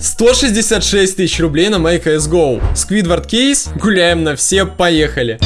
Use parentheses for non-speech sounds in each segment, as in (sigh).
166 тысяч рублей на MyCSGO. Squidward кейс, гуляем на все, поехали.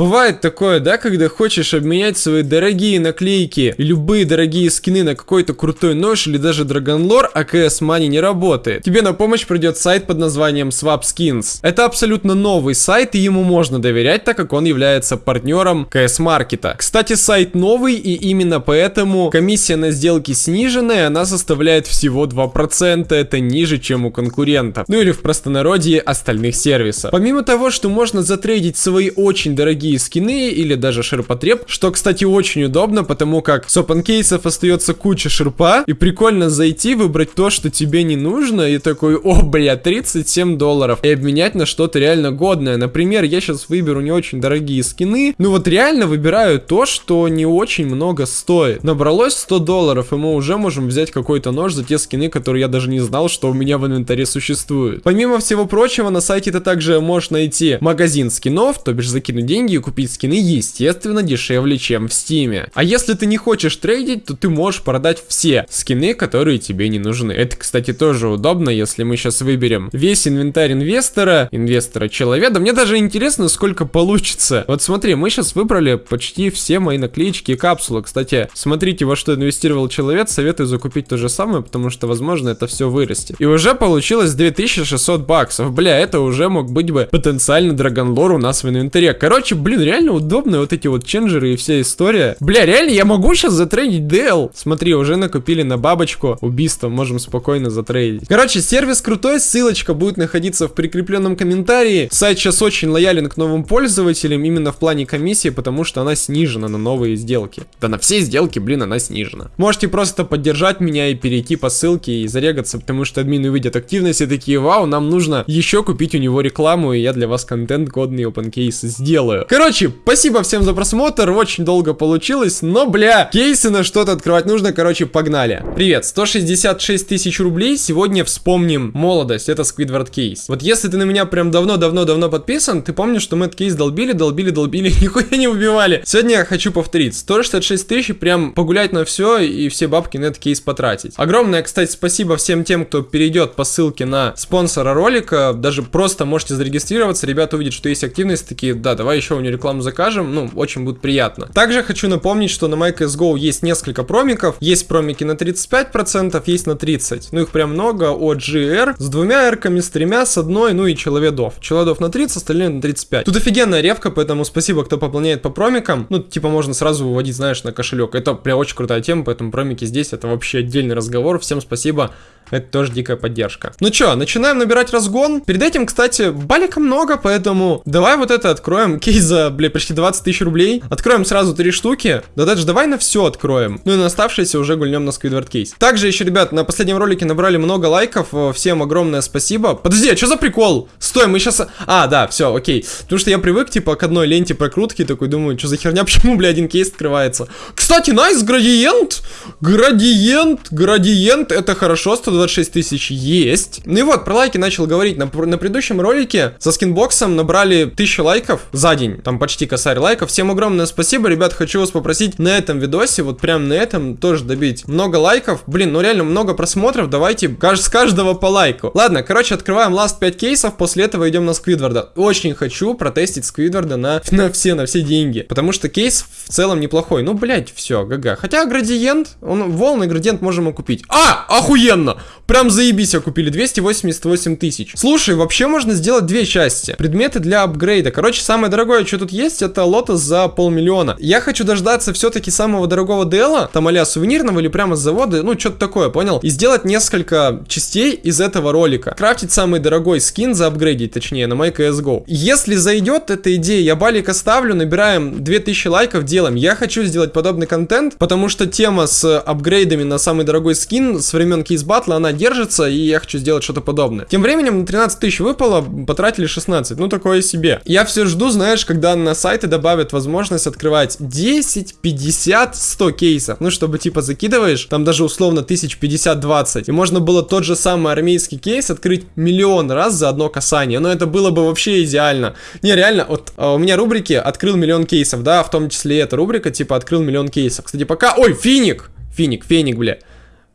Бывает такое, да, когда хочешь обменять свои дорогие наклейки любые дорогие скины на какой-то крутой нож или даже драгонлор, а CS Money не работает. Тебе на помощь придет сайт под названием Swap Skins. Это абсолютно новый сайт, и ему можно доверять, так как он является партнером CS Маркета. Кстати, сайт новый, и именно поэтому комиссия на сделки сниженная, она составляет всего 2%, это ниже, чем у конкурентов. Ну или в простонародье остальных сервисов. Помимо того, что можно затрейдить свои очень дорогие дорогие скины или даже ширпотреб, что, кстати, очень удобно, потому как с open кейсов остается куча ширпа, и прикольно зайти, выбрать то, что тебе не нужно, и такой, о, бля, 37 долларов, и обменять на что-то реально годное. Например, я сейчас выберу не очень дорогие скины, ну вот реально выбираю то, что не очень много стоит. Набралось 100 долларов, и мы уже можем взять какой-то нож за те скины, которые я даже не знал, что у меня в инвентаре существуют. Помимо всего прочего, на сайте ты также можешь найти магазин скинов, то бишь закинуть деньги купить скины, естественно, дешевле, чем в стиме. А если ты не хочешь трейдить, то ты можешь продать все скины, которые тебе не нужны. Это, кстати, тоже удобно, если мы сейчас выберем весь инвентарь инвестора, инвестора человека. Мне даже интересно, сколько получится. Вот смотри, мы сейчас выбрали почти все мои наклеечки и капсулы. Кстати, смотрите, во что инвестировал человек, советую закупить то же самое, потому что, возможно, это все вырастет. И уже получилось 2600 баксов. Бля, это уже мог быть бы потенциально драгонлор у нас в инвентаре. Короче, блин, реально удобно вот эти вот ченджеры и вся история. Бля, реально, я могу сейчас затрейдить DL. Смотри, уже накупили на бабочку. Убийство можем спокойно затрейдить. Короче, сервис крутой, ссылочка будет находиться в прикрепленном комментарии. Сайт сейчас очень лоялен к новым пользователям, именно в плане комиссии, потому что она снижена на новые сделки. Да на все сделки, блин, она снижена. Можете просто поддержать меня и перейти по ссылке и зарегаться, потому что админы увидят активность и такие, вау, нам нужно еще купить у него рекламу, и я для вас контент годный open case сделаю. Короче, спасибо всем за просмотр, очень долго получилось, но, бля, кейсы на что-то открывать нужно, короче, погнали. Привет, 166 тысяч рублей, сегодня вспомним молодость, это Squidward кейс. Вот если ты на меня прям давно-давно-давно подписан, ты помнишь, что мы этот кейс долбили, долбили, долбили, (laughs) нихуя не убивали. Сегодня я хочу повторить, 166 тысяч, прям погулять на все и все бабки на этот кейс потратить. Огромное, кстати, спасибо всем тем, кто перейдет по ссылке на спонсора ролика, даже просто можете зарегистрироваться, ребята увидят, что есть активность, такие, да, давай еще у рекламу закажем, ну, очень будет приятно. Также хочу напомнить, что на MyCSGO есть несколько промиков. Есть промики на 35%, есть на 30%. Ну, их прям много от GR с двумя эрками, с тремя, с одной, ну и человедов. Человедов на 30, остальные на 35. Тут офигенная ревка, поэтому спасибо, кто пополняет по промикам. Ну, типа, можно сразу выводить, знаешь, на кошелек. Это прям очень крутая тема, поэтому промики здесь, это вообще отдельный разговор. Всем спасибо. Это тоже дикая поддержка. Ну чё, начинаем набирать разгон. Перед этим, кстати, балика много, поэтому давай вот это откроем. (laughs) Кейс за, бля, почти 20 тысяч рублей. Откроем сразу три штуки. Да даже давай на все откроем. Ну и на оставшиеся уже гульнем на Squidward кейс. Также еще, ребят, на последнем ролике набрали много лайков. Э, всем огромное спасибо. Подожди, а что за прикол? Стой, мы сейчас... А, да, все, окей. Потому что я привык, типа, к одной ленте прокрутки. Такой думаю, что за херня, (laughs) почему, бля, один кейс открывается. Кстати, nice, градиент. Градиент, градиент. Это хорошо, 120 26 тысяч есть. Ну и вот, про лайки начал говорить. На, на предыдущем ролике со скинбоксом набрали 1000 лайков за день. Там почти косарь лайков. Всем огромное спасибо, ребят. Хочу вас попросить на этом видосе, вот прям на этом тоже добить много лайков. Блин, ну реально много просмотров. Давайте с каждого по лайку. Ладно, короче, открываем last 5 кейсов. После этого идем на Сквидварда. Очень хочу протестить Сквидварда на, (laughs) на все, на все деньги. Потому что кейс в целом неплохой. Ну, блять, все, GG. Хотя градиент, он волны градиент можем купить. А, охуенно! Прям заебись, купили 288 тысяч. Слушай, вообще можно сделать две части. Предметы для апгрейда. Короче, самое дорогое, что тут есть, это лотос за полмиллиона. Я хочу дождаться все-таки самого дорогого дела, там а сувенирного или прямо с завода, ну, что-то такое, понял? И сделать несколько частей из этого ролика. Крафтить самый дорогой скин за апгрейдить, точнее, на MyCSGO. Если зайдет эта идея, я балик оставлю, набираем 2000 лайков, делаем. Я хочу сделать подобный контент, потому что тема с апгрейдами на самый дорогой скин с времен кейс батла, она держится, и я хочу сделать что-то подобное. Тем временем на 13 тысяч выпало, потратили 16, ну такое себе. Я все жду, знаешь, когда на сайты добавят возможность открывать 10, 50, 100 кейсов, ну чтобы типа закидываешь, там даже условно 1050-20, и можно было тот же самый армейский кейс открыть миллион раз за одно касание, но это было бы вообще идеально. Не, реально, вот а, у меня рубрики открыл миллион кейсов, да, в том числе эта рубрика, типа открыл миллион кейсов. Кстати, пока... Ой, финик! Финик, феник, бля.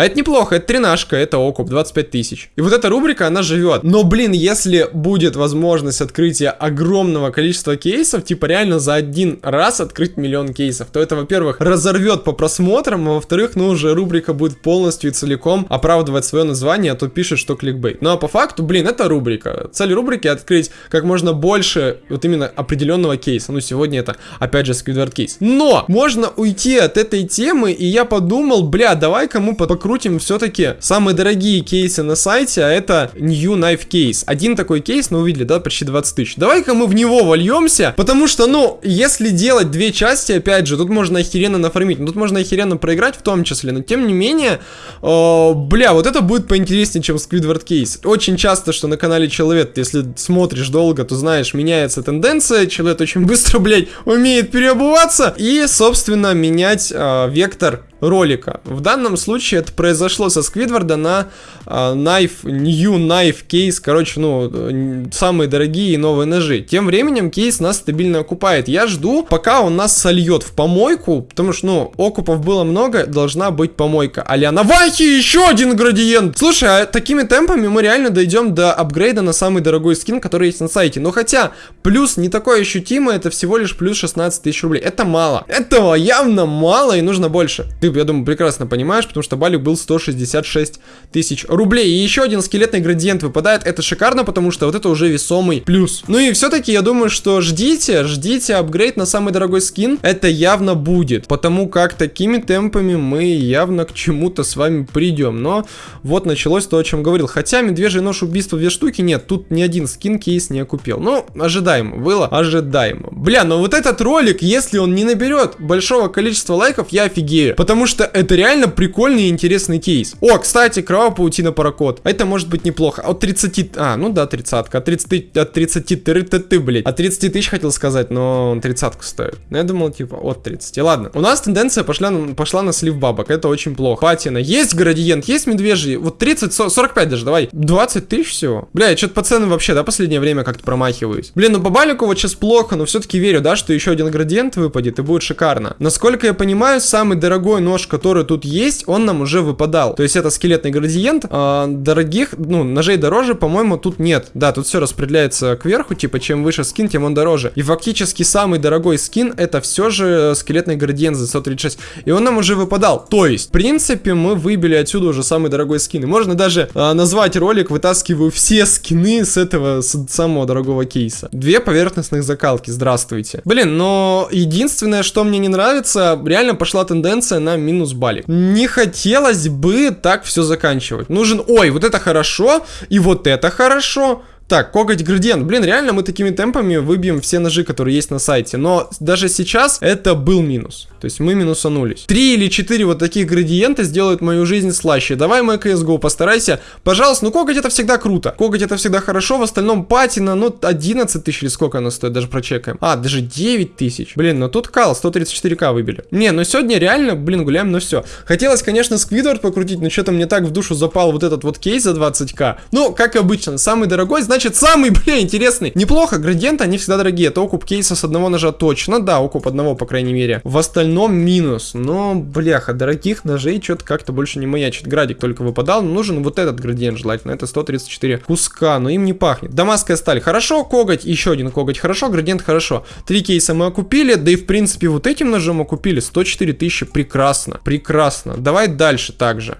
А это неплохо, это тринашка, это окуп, 25 тысяч. И вот эта рубрика, она живет. Но, блин, если будет возможность открытия огромного количества кейсов, типа реально за один раз открыть миллион кейсов, то это, во-первых, разорвет по просмотрам, а во-вторых, ну уже рубрика будет полностью и целиком оправдывать свое название, а то пишет, что кликбейт. Ну а по факту, блин, это рубрика. Цель рубрики открыть как можно больше вот именно определенного кейса. Ну сегодня это, опять же, Squidward кейс. Но можно уйти от этой темы, и я подумал, бля, давай-ка мы покрутим все-таки самые дорогие кейсы на сайте, а это New Knife Case. Один такой кейс, ну увидели, да, почти 20 тысяч. Давай-ка мы в него вольемся, потому что, ну, если делать две части, опять же, тут можно охеренно нафармить, тут можно охеренно проиграть в том числе, но тем не менее, э, бля, вот это будет поинтереснее, чем Squidward Case. Очень часто, что на канале Человек, если смотришь долго, то знаешь, меняется тенденция, Человек очень быстро, блядь, умеет переобуваться и, собственно, менять э, вектор ролика. В данном случае это произошло со Сквидварда на uh, Knife, New Knife кейс, короче, ну, самые дорогие и новые ножи. Тем временем кейс нас стабильно окупает. Я жду, пока он нас сольет в помойку, потому что, ну, окупов было много, должна быть помойка. Аля на Вахе еще один градиент! Слушай, а такими темпами мы реально дойдем до апгрейда на самый дорогой скин, который есть на сайте. Но хотя, плюс не такой ощутимый, это всего лишь плюс 16 тысяч рублей. Это мало. Этого явно мало и нужно больше. Ты я думаю, прекрасно понимаешь, потому что балик был 166 тысяч рублей. И еще один скелетный градиент выпадает. Это шикарно, потому что вот это уже весомый плюс. Ну и все-таки я думаю, что ждите, ждите апгрейд на самый дорогой скин. Это явно будет, потому как такими темпами мы явно к чему-то с вами придем. Но вот началось то, о чем говорил. Хотя медвежий нож убийства две штуки нет, тут ни один скин кейс не окупил. Ну, ожидаемо, было ожидаемо. Бля, но вот этот ролик, если он не наберет большого количества лайков, я офигею. Потому Потому что это реально прикольный и интересный кейс. О, кстати, кровавая паутина паракод. Это может быть неплохо. От 30... А, ну да, 30 От 30... От 30... Ты, ты, ты, блядь. От 30 тысяч хотел сказать, но он 30 стоит. Ну, я думал, типа, от 30. Ладно. У нас тенденция пошла, пошла на слив бабок. Это очень плохо. Патина. Есть градиент, есть медвежий. Вот 30, 45 даже, давай. 20 тысяч всего. Бля, я что-то по ценам вообще, да, последнее время как-то промахиваюсь. Блин, ну по балику вот сейчас плохо, но все-таки верю, да, что еще один градиент выпадет и будет шикарно. Насколько я понимаю, самый дорогой нож, который тут есть, он нам уже выпадал. То есть это скелетный градиент. А, дорогих, ну, ножей дороже, по-моему, тут нет. Да, тут все распределяется кверху, типа, чем выше скин, тем он дороже. И фактически самый дорогой скин это все же скелетный градиент за 136. И он нам уже выпадал. То есть, в принципе, мы выбили отсюда уже самый дорогой скин. И можно даже а, назвать ролик «Вытаскиваю все скины с этого с самого дорогого кейса». Две поверхностных закалки, здравствуйте. Блин, но единственное, что мне не нравится, реально пошла тенденция на минус балик. Не хотелось бы так все заканчивать. Нужен, ой, вот это хорошо, и вот это хорошо. Так, коготь градиент. Блин, реально мы такими темпами выбьем все ножи, которые есть на сайте. Но даже сейчас это был минус. То есть мы минусанулись. Три или четыре вот таких градиента сделают мою жизнь слаще. Давай, мой CSGO, постарайся. Пожалуйста, ну коготь это всегда круто. Коготь это всегда хорошо. В остальном патина, ну 11 тысяч или сколько она стоит, даже прочекаем. А, даже 9 тысяч. Блин, ну тут кал, 134к выбили. Не, ну сегодня реально, блин, гуляем, ну все. Хотелось, конечно, Сквидвард покрутить, но что-то мне так в душу запал вот этот вот кейс за 20к. Ну, как обычно, самый дорогой, значит значит, самый, (laughs) бля, интересный. Неплохо, градиенты, они всегда дорогие. Это окуп кейса с одного ножа точно, да, окуп одного, по крайней мере. В остальном минус. Но, бляха, дорогих ножей что-то как-то больше не маячит. Градик только выпадал, нужен вот этот градиент желательно. Это 134 куска, но им не пахнет. Дамасская сталь, хорошо, коготь, еще один коготь, хорошо, градиент, хорошо. Три кейса мы окупили, да и в принципе вот этим ножом окупили 104 тысячи, прекрасно, прекрасно. Давай дальше также.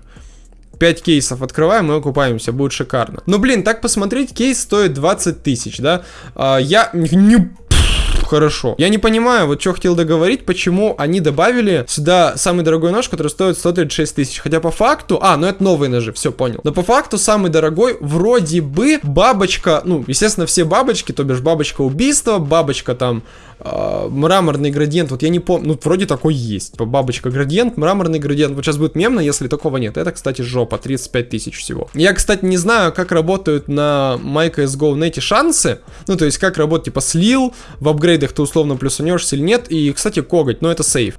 5 кейсов открываем и окупаемся, будет шикарно. Но, блин, так посмотреть, кейс стоит 20 тысяч, да? А, я не хорошо. Я не понимаю, вот что хотел договорить, почему они добавили сюда самый дорогой нож, который стоит 136 тысяч. Хотя по факту... А, ну это новые ножи, все, понял. Но по факту самый дорогой вроде бы бабочка... Ну, естественно, все бабочки, то бишь бабочка убийства, бабочка там э, мраморный градиент, вот я не помню, ну, вроде такой есть. Бабочка градиент, мраморный градиент. Вот сейчас будет мемно, если такого нет. Это, кстати, жопа, 35 тысяч всего. Я, кстати, не знаю, как работают на MyCSGO на эти шансы. Ну, то есть, как работать, типа, слил, в апгрейд апгрейдах ты условно плюсанешься или нет. И, кстати, коготь, но это сейф.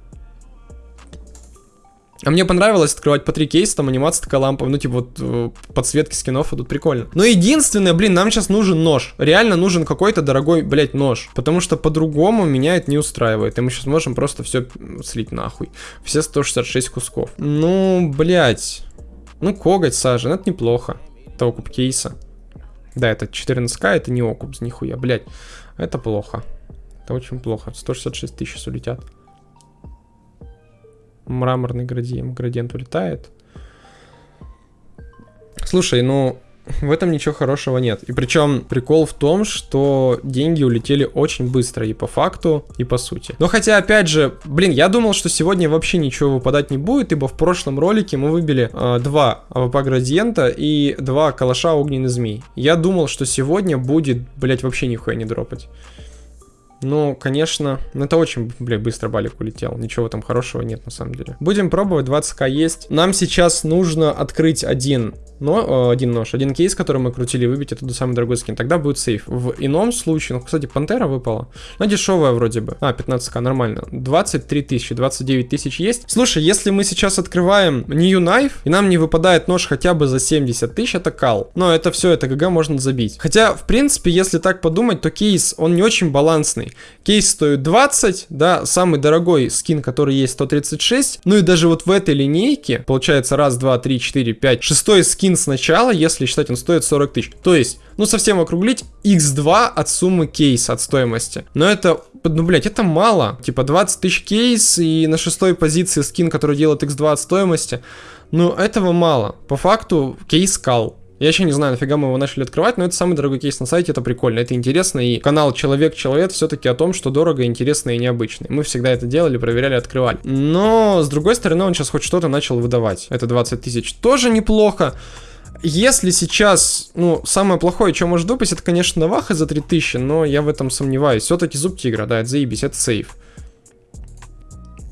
А мне понравилось открывать по три кейса, там анимация такая лампа, ну типа вот э, подсветки скинов идут прикольно. Но единственное, блин, нам сейчас нужен нож. Реально нужен какой-то дорогой, блядь, нож. Потому что по-другому меня это не устраивает. И мы сейчас можем просто все слить нахуй. Все 166 кусков. Ну, блядь. Ну, коготь сажен, это неплохо. Это окуп кейса. Да, это 14к, это не окуп, нихуя, блядь. Это плохо. Это очень плохо. 166 тысяч улетят. Мраморный градиент, градиент улетает. Слушай, ну, в этом ничего хорошего нет. И причем прикол в том, что деньги улетели очень быстро и по факту, и по сути. Но хотя, опять же, блин, я думал, что сегодня вообще ничего выпадать не будет, ибо в прошлом ролике мы выбили э, два AWP градиента и два калаша огненный змей. Я думал, что сегодня будет, блять, вообще нихуя не дропать. Ну, конечно, это очень, бля, быстро балик улетел. Ничего там хорошего нет, на самом деле. Будем пробовать, 20к есть. Нам сейчас нужно открыть один но, э, один нож, один кейс, который мы крутили, выбить, это самый дорогой скин. Тогда будет сейф. В ином случае, ну, кстати, Пантера выпала. но дешевая вроде бы. А, 15к, нормально. 23 тысячи, 29 тысяч есть. Слушай, если мы сейчас открываем New Knife, и нам не выпадает нож хотя бы за 70 тысяч, это кал. Но это все, это ГГ можно забить. Хотя, в принципе, если так подумать, то кейс, он не очень балансный. Кейс стоит 20, да, самый дорогой скин, который есть 136. Ну и даже вот в этой линейке, получается, раз, два, три, четыре, пять, шестой скин сначала, если считать, он стоит 40 тысяч. То есть, ну совсем округлить, x2 от суммы кейса, от стоимости. Но это, ну блять, это мало. Типа 20 тысяч кейс и на шестой позиции скин, который делает x2 от стоимости. Ну этого мало. По факту кейс кал. Я еще не знаю, нафига мы его начали открывать, но это самый дорогой кейс на сайте, это прикольно, это интересно, и канал Человек-Человек все-таки о том, что дорого, интересно и необычно. Мы всегда это делали, проверяли, открывали. Но, с другой стороны, он сейчас хоть что-то начал выдавать. Это 20 тысяч тоже неплохо. Если сейчас, ну, самое плохое, что может выпасть, это, конечно, Наваха за 3000, но я в этом сомневаюсь. Все-таки зуб тигра, да, это заебись, это сейф.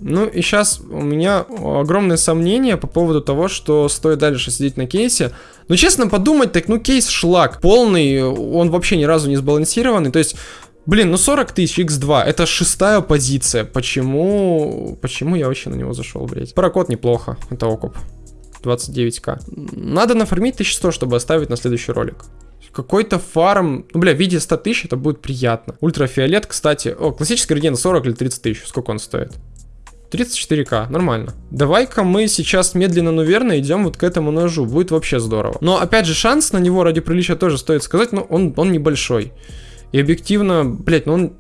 Ну и сейчас у меня огромное сомнение по поводу того, что стоит дальше сидеть на кейсе. Но честно подумать, так ну кейс шлак полный, он вообще ни разу не сбалансированный. То есть, блин, ну 40 тысяч x2, это шестая позиция. Почему, почему я вообще на него зашел, блядь? Паракод неплохо, это окуп. 29к. Надо нафармить 1100, чтобы оставить на следующий ролик. Какой-то фарм, ну, бля, в виде 100 тысяч это будет приятно. Ультрафиолет, кстати, о, классический градиент 40 или 30 тысяч, сколько он стоит? 34к, нормально. Давай-ка мы сейчас медленно, но верно идем вот к этому ножу. Будет вообще здорово. Но опять же, шанс на него ради приличия тоже стоит сказать, но он, он небольшой. И объективно, блять, ну он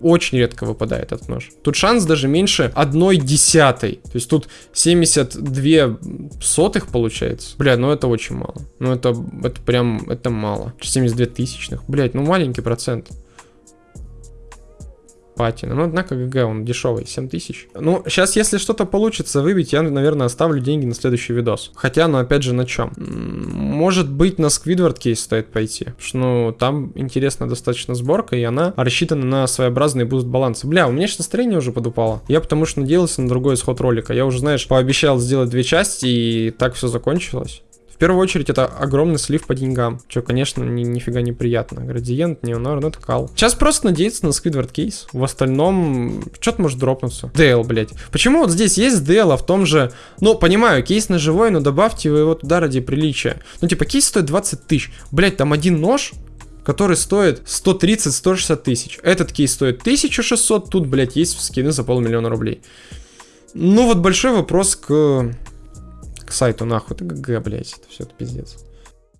очень редко выпадает этот нож. Тут шанс даже меньше одной десятой. То есть тут 72 сотых получается. Бля, ну это очень мало. Ну это, это прям, это мало. 72 тысячных. Блять, ну маленький процент патина. Но, однако, GG, он дешевый, 7000. Ну, сейчас, если что-то получится выбить, я, наверное, оставлю деньги на следующий видос. Хотя, ну, опять же, на чем? Может быть, на Сквидвард кейс стоит пойти. Потому что, ну, там интересная достаточно сборка, и она рассчитана на своеобразный буст баланса. Бля, у меня сейчас настроение уже подупало. Я потому что надеялся на другой исход ролика. Я уже, знаешь, пообещал сделать две части, и так все закончилось. В первую очередь это огромный слив по деньгам, что, конечно, ни, нифига неприятно. Градиент, неонор, ну это кал. Сейчас просто надеяться на Сквидвард кейс. В остальном, что-то может дропнуться. DL, блять. Почему вот здесь есть DL, а в том же... Ну, понимаю, кейс на живой, но добавьте вы его туда ради приличия. Ну, типа, кейс стоит 20 тысяч. Блять, там один нож, который стоит 130-160 тысяч. Этот кейс стоит 1600, тут, блядь, есть скины за полмиллиона рублей. Ну вот большой вопрос к к сайту нахуй. Это ГГ, блядь, это все это пиздец.